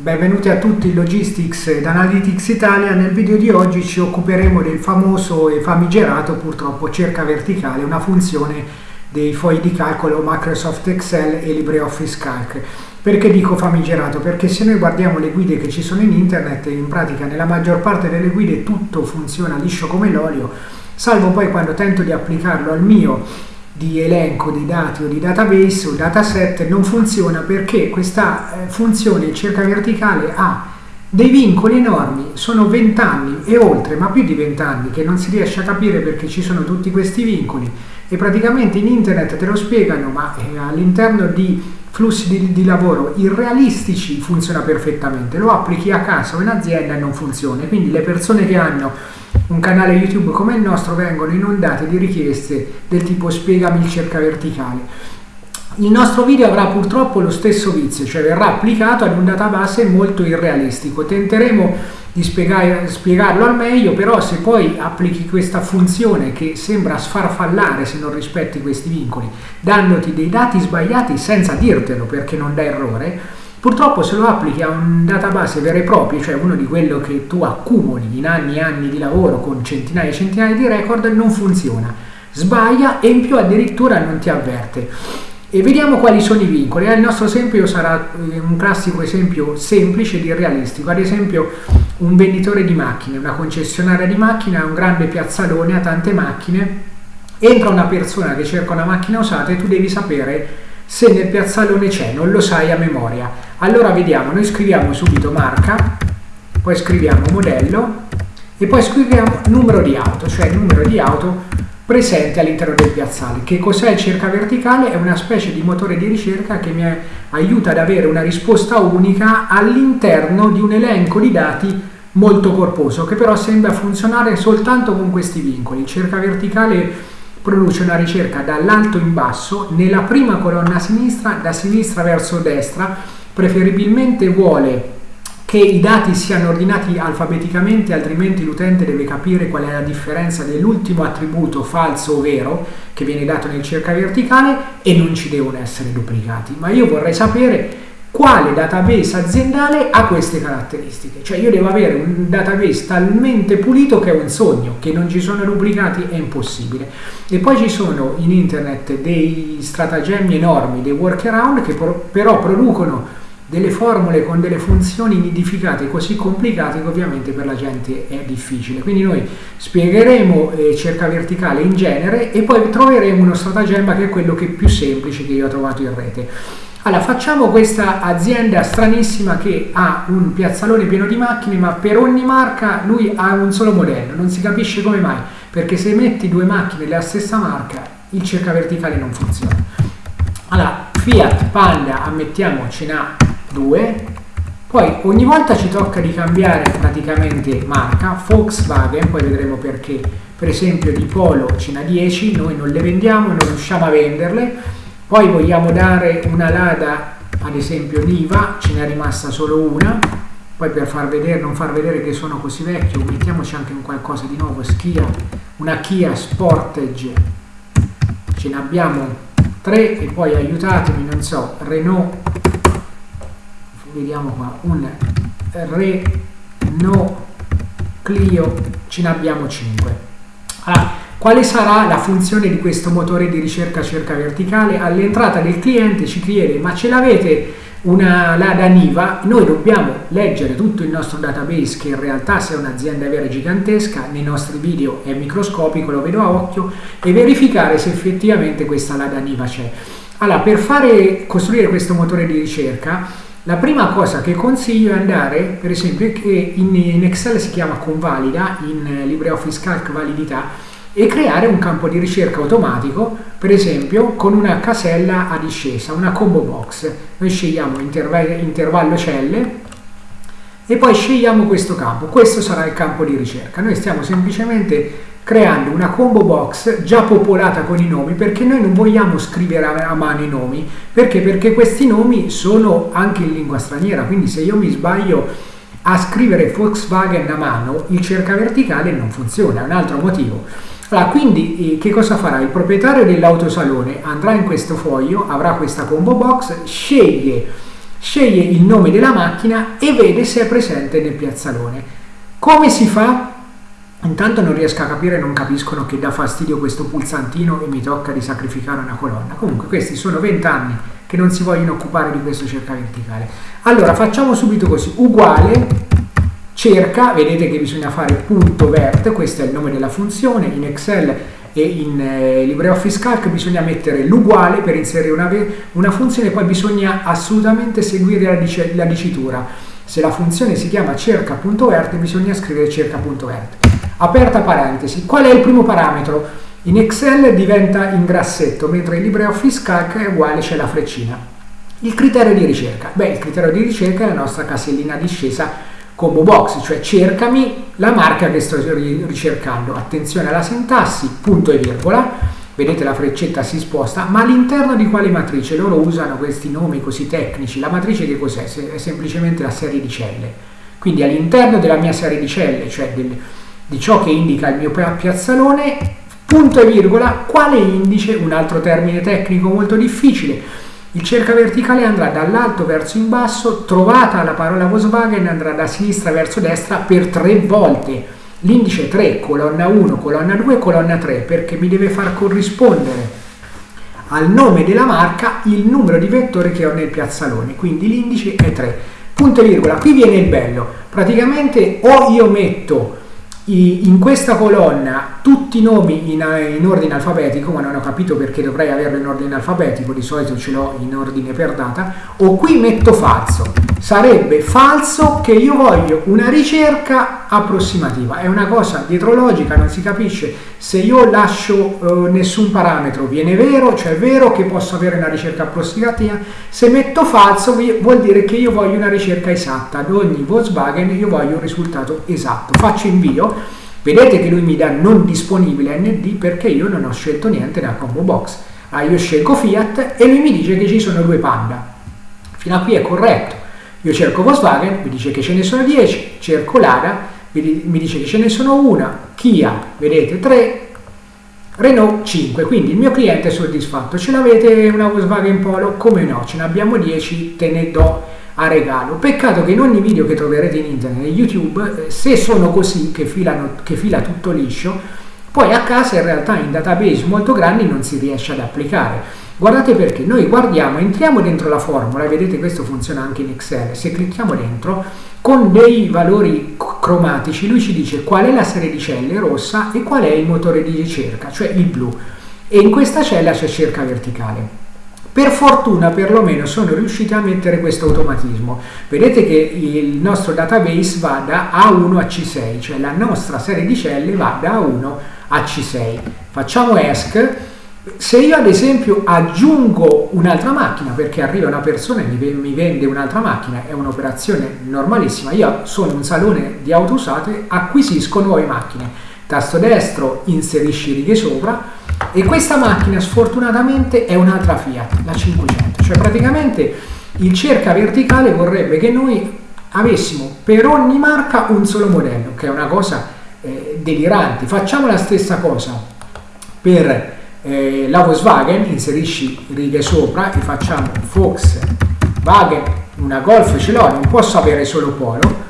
Benvenuti a tutti in Logistics ed Analytics Italia. Nel video di oggi ci occuperemo del famoso e famigerato purtroppo cerca verticale, una funzione dei fogli di calcolo Microsoft Excel e LibreOffice Calc. Perché dico famigerato? Perché se noi guardiamo le guide che ci sono in internet, in pratica nella maggior parte delle guide tutto funziona liscio come l'olio, salvo poi quando tento di applicarlo al mio di elenco di dati o di database o dataset non funziona perché questa eh, funzione cerca verticale ha dei vincoli enormi, sono 20 anni e oltre, ma più di 20 anni che non si riesce a capire perché ci sono tutti questi vincoli. E praticamente in internet te lo spiegano, ma eh, all'interno di flussi di, di, lavoro irrealistici funziona perfettamente, lo applichi a casa o in azienda e non funziona, quindi le persone che hanno un canale YouTube come il nostro vengono inondate di richieste del tipo spiegami il cerca verticale. Il nostro video avrà purtroppo lo stesso vizio, cioè verrà applicato ad un database molto irrealistico. Tenteremo di spiegare, spiegarlo al meglio, però se poi applichi questa funzione che sembra sfarfallare se non rispetti questi vincoli, dandoti dei dati sbagliati senza dirtelo perché non dà errore, Purtroppo se lo applichi a un database vero e proprio, cioè uno di quello che tu accumuli in anni e anni di lavoro con centinaia e centinaia di record, non funziona. Sbaglia e in più addirittura non ti avverte. E vediamo quali sono i vincoli. Eh, il nostro esempio sarà eh, un classico esempio semplice di realistico. Ad esempio un venditore di macchine, una concessionaria di macchine ha un grande piazzalone, ha tante macchine, entra una persona che cerca una macchina usata e tu devi sapere se nel piazzalone c'è, non lo sai a memoria. Allora vediamo, noi scriviamo subito marca, poi scriviamo modello e poi scriviamo numero di auto, cioè numero di auto presente all'interno del piazzale. Che cos'è il cerca verticale? È una specie di motore di ricerca che mi aiuta ad avere una risposta unica all'interno di un elenco di dati molto corposo, che però sembra funzionare soltanto con questi vincoli. Il cerca verticale produce una ricerca dall'alto in basso, nella prima colonna a sinistra, da sinistra verso destra, preferibilmente vuole che i dati siano ordinati alfabeticamente, altrimenti l'utente deve capire qual è la differenza dell'ultimo attributo falso o vero che viene dato nel cerca verticale e non ci devono essere duplicati. Ma io vorrei sapere quale database aziendale ha queste caratteristiche. Cioè io devo avere un database talmente pulito che è un sogno, che non ci sono duplicati è impossibile. E poi ci sono in internet dei stratagemmi enormi, dei workaround che però producono delle formule con delle funzioni nidificate così complicate che ovviamente per la gente è difficile. Quindi noi spiegheremo eh, cerca verticale in genere e poi troveremo uno stratagemma che è quello che è più semplice che io ho trovato in rete. Allora, facciamo questa azienda stranissima che ha un piazzalone pieno di macchine, ma per ogni marca lui ha un solo modello, non si capisce come mai, perché se metti due macchine della stessa marca, il cerca verticale non funziona. Allora, Fiat Panda, ammettiamo, ce n'ha due, poi ogni volta ci tocca di cambiare praticamente marca, Volkswagen, poi vedremo perché, per esempio di Polo ce n'ha 10, noi non le vendiamo, non riusciamo a venderle, poi vogliamo dare una lada ad esempio Niva ce n'è rimasta solo una. Poi per far vedere, non far vedere che sono così vecchio mettiamoci anche un qualcosa di nuovo Schia, una Kia Sportage. Ce ne abbiamo tre e poi aiutatemi non so Renault vediamo qua un Renault Clio ce ne abbiamo 5 allora quale sarà la funzione di questo motore di ricerca cerca verticale? All'entrata del cliente ci chiede ma ce l'avete una Lada Niva? Noi dobbiamo leggere tutto il nostro database che in realtà se è un'azienda vera gigantesca, nei nostri video è microscopico, lo vedo a occhio, e verificare se effettivamente questa Lada Niva c'è. Allora, per fare, costruire questo motore di ricerca, la prima cosa che consiglio è andare, per esempio, che in, in Excel si chiama convalida, in LibreOffice Calc validità, e creare un campo di ricerca automatico, per esempio con una casella a discesa, una combo box. Noi scegliamo intervallo celle e poi scegliamo questo campo. Questo sarà il campo di ricerca. Noi stiamo semplicemente creando una combo box già popolata con i nomi perché noi non vogliamo scrivere a mano i nomi perché? perché questi nomi sono anche in lingua straniera quindi se io mi sbaglio a scrivere Volkswagen a mano il cerca verticale non funziona è un altro motivo allora, quindi eh, che cosa farà? Il proprietario dell'autosalone andrà in questo foglio, avrà questa combo box, sceglie sceglie il nome della macchina e vede se è presente nel piazzalone. Come si fa? Intanto non riesco a capire, non capiscono che dà fastidio questo pulsantino e mi tocca di sacrificare una colonna. Comunque questi sono 20 anni che non si vogliono occupare di questo cerca verticale. Allora facciamo subito così, uguale cerca, vedete che bisogna fare punto vert, questo è il nome della funzione, in Excel e in eh, LibreOffice Calc bisogna mettere l'uguale per inserire una, una, funzione, poi bisogna assolutamente seguire la, dic la dicitura. Se la funzione si chiama cerca.vert bisogna scrivere cerca.vert. Aperta parentesi, qual è il primo parametro? In Excel diventa in grassetto, mentre in LibreOffice Calc è uguale, c'è la freccina. Il criterio di ricerca. Beh, il criterio di ricerca è la nostra casellina discesa combo box, cioè cercami la marca che sto ricercando. Attenzione alla sintassi, punto e virgola, vedete la freccetta si sposta, ma all'interno di quale matrice? Loro usano questi nomi così tecnici. La matrice che cos'è? È semplicemente la serie di celle. Quindi all'interno della mia serie di celle, cioè del, di ciò che indica il mio piazzalone, punto e virgola, quale indice? Un altro termine tecnico molto difficile il cerca verticale andrà dall'alto verso in basso, trovata la parola Volkswagen andrà da sinistra verso destra per tre volte. L'indice 3, colonna 1, colonna 2, colonna 3, perché mi deve far corrispondere al nome della marca il numero di vettori che ho nel piazzalone, quindi l'indice è 3. Punto e virgola, qui viene il bello, praticamente o io metto in questa colonna tutti i nomi in, in, ordine alfabetico, ma non ho capito perché dovrei averlo in ordine alfabetico, di solito ce l'ho in ordine per data, o qui metto falso. Sarebbe falso che io voglio una ricerca approssimativa, è una cosa dietrologica, non si capisce. Se io lascio eh, nessun parametro viene vero, cioè è vero che posso avere una ricerca approssimativa, se metto falso vuol dire che io voglio una ricerca esatta, ad ogni Volkswagen io voglio un risultato esatto. Faccio invio, vedete che lui mi dà non disponibile ND perché io non ho scelto niente nella combo box. Ah, io scelgo Fiat e lui mi dice che ci sono due Panda. Fino a qui è corretto. Io cerco Volkswagen, mi dice che ce ne sono 10, cerco Lada, mi dice che ce ne sono una, Kia, vedete 3, Renault 5, quindi il mio cliente è soddisfatto. Ce l'avete una Volkswagen Polo? Come no, ce ne abbiamo 10, te ne do a regalo. Peccato che in ogni video che troverete in internet e YouTube, eh, se sono così, che, filano, che fila tutto liscio, poi a casa in realtà in database molto grandi non si riesce ad applicare. Guardate perché noi guardiamo, entriamo dentro la formula vedete questo funziona anche in Excel. Se clicchiamo dentro, con dei valori cromatici, lui ci dice qual è la serie di celle rossa e qual è il motore di ricerca, cioè il blu. E in questa cella c'è cerca verticale. Per fortuna perlomeno sono riusciti a mettere questo automatismo. Vedete che il nostro database va da A1 a C6, cioè la nostra serie di celle va da A1 a C6. Facciamo ESC se io ad esempio aggiungo un'altra macchina perché arriva una persona e mi vende un'altra macchina, è un'operazione normalissima, io sono un salone di auto usate, acquisisco nuove macchine, tasto destro, inserisci righe sopra e questa macchina sfortunatamente è un'altra Fiat, la 500, cioè praticamente il cerca verticale vorrebbe che noi avessimo per ogni marca un solo modello, che è una cosa eh, delirante. Facciamo la stessa cosa per eh, la Volkswagen, inserisci righe sopra e facciamo Volkswagen, una Golf ce l'ho, non posso avere solo Polo,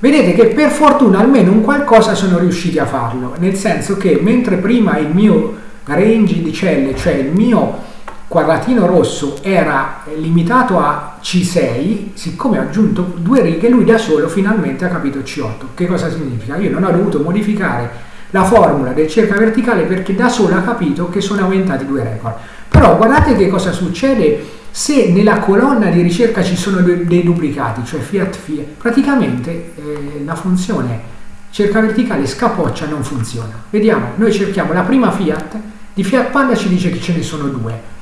vedete che per fortuna almeno un qualcosa sono riusciti a farlo, nel senso che mentre prima il mio range di celle, cioè il mio quadratino rosso era limitato a C6, siccome ho aggiunto due righe, lui da solo finalmente ha capito C8. Che cosa significa? Io non ho dovuto modificare la formula del cerca verticale perché da sola ha capito che sono aumentati due record. Però guardate che cosa succede se nella colonna di ricerca ci sono dei duplicati, cioè fiat fiat, praticamente eh, la funzione cerca verticale scapoccia non funziona. Vediamo, noi cerchiamo la prima fiat, di fiat panda ci dice che ce ne sono due.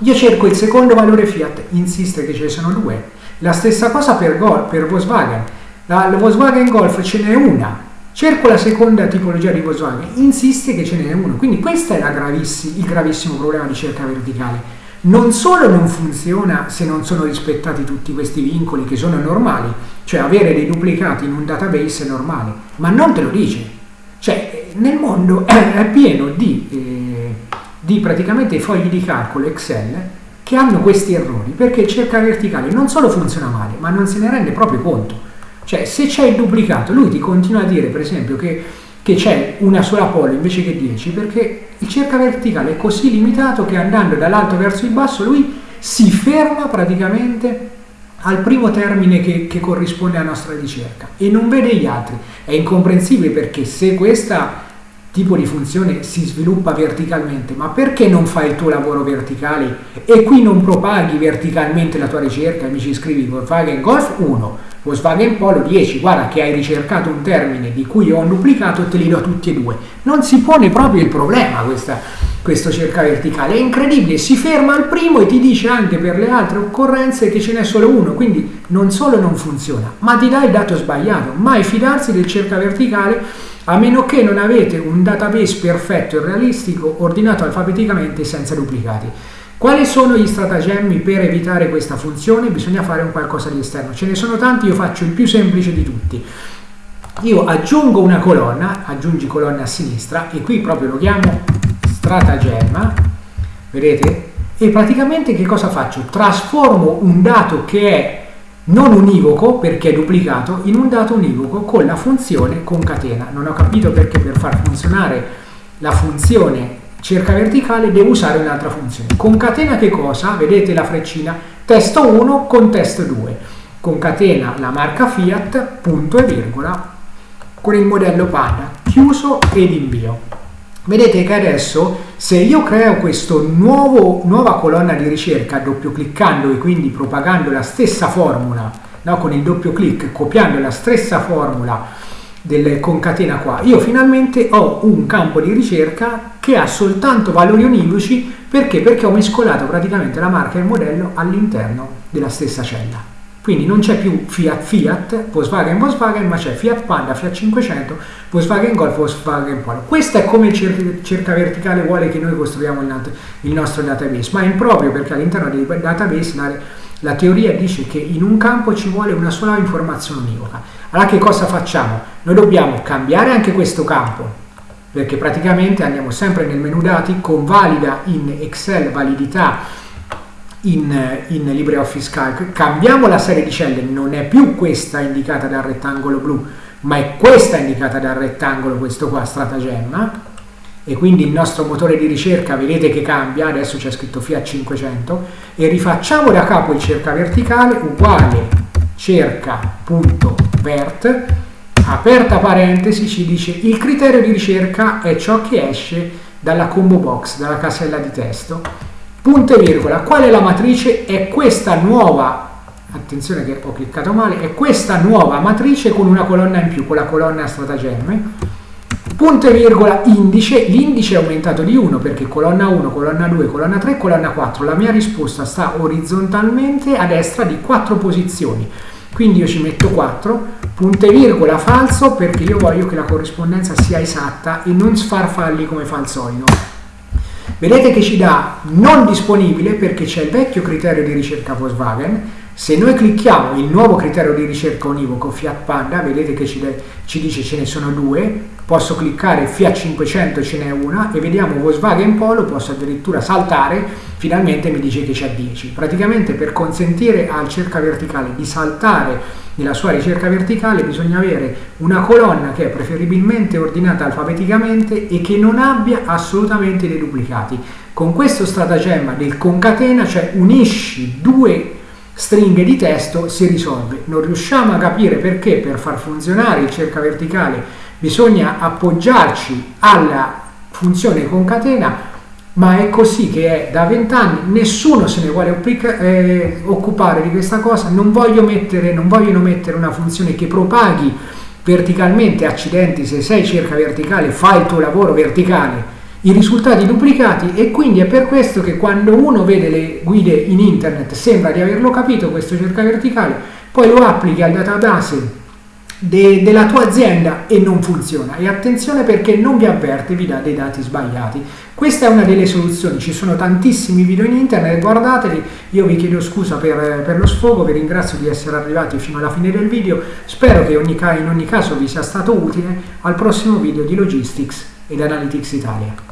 Io cerco il secondo valore fiat, insiste che ce ne sono due. La stessa cosa per, per Volkswagen. La, la Volkswagen Golf ce n'è una, Cerco la seconda tipologia di Volkswagen, insiste che ce n'è uno. Quindi questo è gravissi, il gravissimo problema di cerca verticale. Non solo non funziona se non sono rispettati tutti questi vincoli che sono normali, cioè avere dei duplicati in un database è normale, ma non te lo dice. Cioè nel mondo è pieno di, eh, di praticamente fogli di calcolo Excel che hanno questi errori, perché il cerca verticale non solo funziona male, ma non se ne rende proprio conto. Cioè, se c'è il duplicato, lui ti continua a dire, per esempio, che, c'è una sola polo invece che 10, perché il cerca verticale è così limitato che andando dall'alto verso il basso lui si ferma praticamente al primo termine che, che, corrisponde alla nostra ricerca e non vede gli altri. È incomprensibile perché se questa tipo di funzione si sviluppa verticalmente, ma perché non fai il tuo lavoro verticale? E qui non propaghi verticalmente la tua ricerca e mi ci scrivi Volkswagen Golf 1, Volkswagen Polo 10, guarda che hai ricercato un termine di cui ho duplicato te li do tutti e due. Non si pone proprio il problema questa, questo cerca verticale, è incredibile, si ferma al primo e ti dice anche per le altre occorrenze che ce n'è solo uno, quindi non solo non funziona, ma ti dà il dato sbagliato, mai fidarsi del cerca verticale a meno che non avete un database perfetto e realistico ordinato alfabeticamente senza duplicati. Quali sono gli stratagemmi per evitare questa funzione? Bisogna fare un qualcosa di esterno. Ce ne sono tanti, io faccio il più semplice di tutti. Io aggiungo una colonna, aggiungi colonna a sinistra e qui proprio lo chiamo stratagemma, vedete? E praticamente che cosa faccio? Trasformo un dato che è non univoco perché è duplicato in un dato univoco con la funzione concatena. Non ho capito perché per far funzionare la funzione cerca verticale devo usare un'altra funzione. Concatena che cosa? Vedete la freccina? Testo 1 con testo 2. Concatena la marca Fiat, punto e virgola, con il modello Panda, chiuso ed invio. Vedete che adesso se io creo questa nuova colonna di ricerca doppio cliccando e quindi propagando la stessa formula, no, con il doppio clic, copiando la stessa formula del concatena qua, io finalmente ho un campo di ricerca che ha soltanto valori univoci perché? Perché ho mescolato praticamente la marca e il modello all'interno della stessa cella. Quindi non c'è più Fiat Fiat, Volkswagen Volkswagen, ma c'è Fiat Panda, Fiat 500, Volkswagen Golf, Volkswagen Polo. Questo è come il cerca verticale vuole che noi costruiamo il nostro database, ma è improprio perché all'interno dei database la, la teoria dice che in un campo ci vuole una sola informazione univoca. Allora che cosa facciamo? Noi dobbiamo cambiare anche questo campo, perché praticamente andiamo sempre nel menu dati, convalida in Excel validità in, in LibreOffice Calc, cambiamo la serie di celle, non è più questa indicata dal rettangolo blu, ma è questa indicata dal rettangolo, questo qua, stratagemma, e quindi il nostro motore di ricerca vedete che cambia, adesso c'è scritto Fiat 500, e rifacciamo da capo il cerca verticale uguale cerca.vert, aperta parentesi ci dice il criterio di ricerca è ciò che esce dalla combo box, dalla casella di testo, punto e virgola, qual è la matrice? È questa nuova, attenzione che ho cliccato male, è questa nuova matrice con una colonna in più, con la colonna stratagemme, punto e virgola indice, l'indice è aumentato di 1 perché colonna 1, colonna 2, colonna 3, colonna 4, la mia risposta sta orizzontalmente a destra di 4 posizioni, quindi io ci metto 4, punto e virgola falso perché io voglio che la corrispondenza sia esatta e non sfarfalli come fa al solito. Vedete che ci dà non disponibile perché c'è il vecchio criterio di ricerca Volkswagen. Se noi clicchiamo il nuovo criterio di ricerca univoco Fiat Panda, vedete che ci, ci dice ce ne sono due, posso cliccare Fiat 500 ce n'è una e vediamo Volkswagen Polo, posso addirittura saltare, finalmente mi dice che c'è 10. Praticamente per consentire al cerca verticale di saltare nella sua ricerca verticale bisogna avere una colonna che è preferibilmente ordinata alfabeticamente e che non abbia assolutamente dei duplicati. Con questo stratagemma del concatena, cioè unisci due stringhe di testo, si risolve. Non riusciamo a capire perché per far funzionare il cerca verticale bisogna appoggiarci alla funzione concatena ma è così che è da vent'anni, nessuno se ne vuole eh, occupare di questa cosa, non, voglio mettere, non vogliono mettere una funzione che propaghi verticalmente, accidenti, se sei cerca verticale, fai il tuo lavoro verticale, i risultati duplicati e quindi è per questo che quando uno vede le guide in internet sembra di averlo capito questo cerca verticale, poi lo applichi al database de, della tua azienda e non funziona. E attenzione perché non vi avverte, vi dà dei dati sbagliati. Questa è una delle soluzioni, ci sono tantissimi video in internet, guardateli, io vi chiedo scusa per, per lo sfogo, vi ringrazio di essere arrivati fino alla fine del video, spero che ogni, in ogni caso vi sia stato utile, al prossimo video di Logistics ed Analytics Italia.